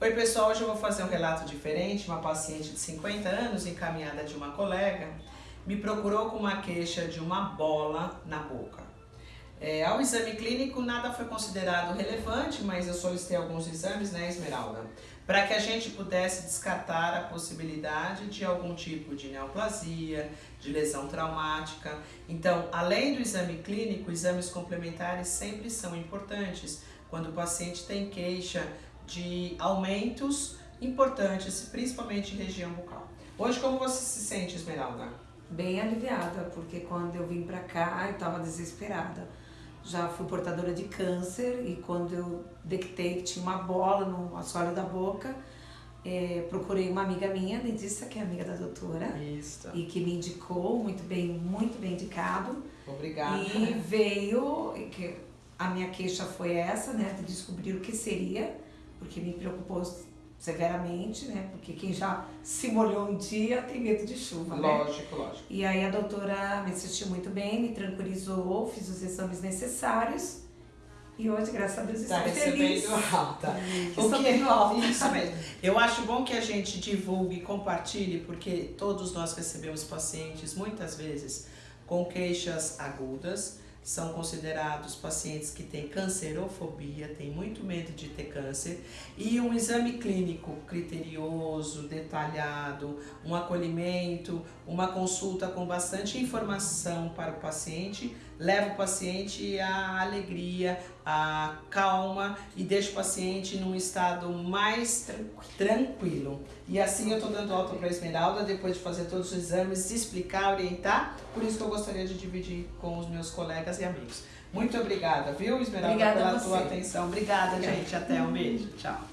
Oi pessoal, hoje eu vou fazer um relato diferente. Uma paciente de 50 anos, encaminhada de uma colega, me procurou com uma queixa de uma bola na boca. É, ao exame clínico, nada foi considerado relevante, mas eu solicitei alguns exames, né, Esmeralda? Para que a gente pudesse descartar a possibilidade de algum tipo de neoplasia, de lesão traumática. Então, além do exame clínico, exames complementares sempre são importantes quando o paciente tem queixa de aumentos importantes, principalmente em região bucal. Hoje, como você se sente, Esmeralda? Bem aliviada, porque quando eu vim pra cá, eu tava desesperada. Já fui portadora de câncer e quando eu detectei que tinha uma bola no assoalho da boca, é, procurei uma amiga minha, dentista, que é amiga da doutora. Isso. E que me indicou, muito bem, muito bem indicado. Obrigada. E veio, que a minha queixa foi essa, né, de descobrir o que seria porque me preocupou severamente, né? Porque quem já se molhou um dia tem medo de chuva, lógico, né? Lógico, E aí a doutora me assistiu muito bem, me tranquilizou, fiz os exames necessários. E hoje, graças a Deus, tá estou feliz. alta. Estou que... alta. Isso mesmo. Eu acho bom que a gente divulgue e compartilhe, porque todos nós recebemos pacientes, muitas vezes, com queixas agudas, são considerados pacientes que têm cancerofobia, têm muito medo de ter câncer, e um exame clínico criterioso, detalhado, um acolhimento, uma consulta com bastante informação para o paciente, leva o paciente à alegria, à calma e deixa o paciente num estado mais tranquilo. E assim eu estou dando alta para a Esmeralda, depois de fazer todos os exames, explicar, orientar, por isso que eu gostaria de dividir com os meus colegas e amigos. Muito obrigada, viu, Esmeralda, obrigada pela tua atenção. Obrigada, obrigada, gente. Até um beijo. Tchau.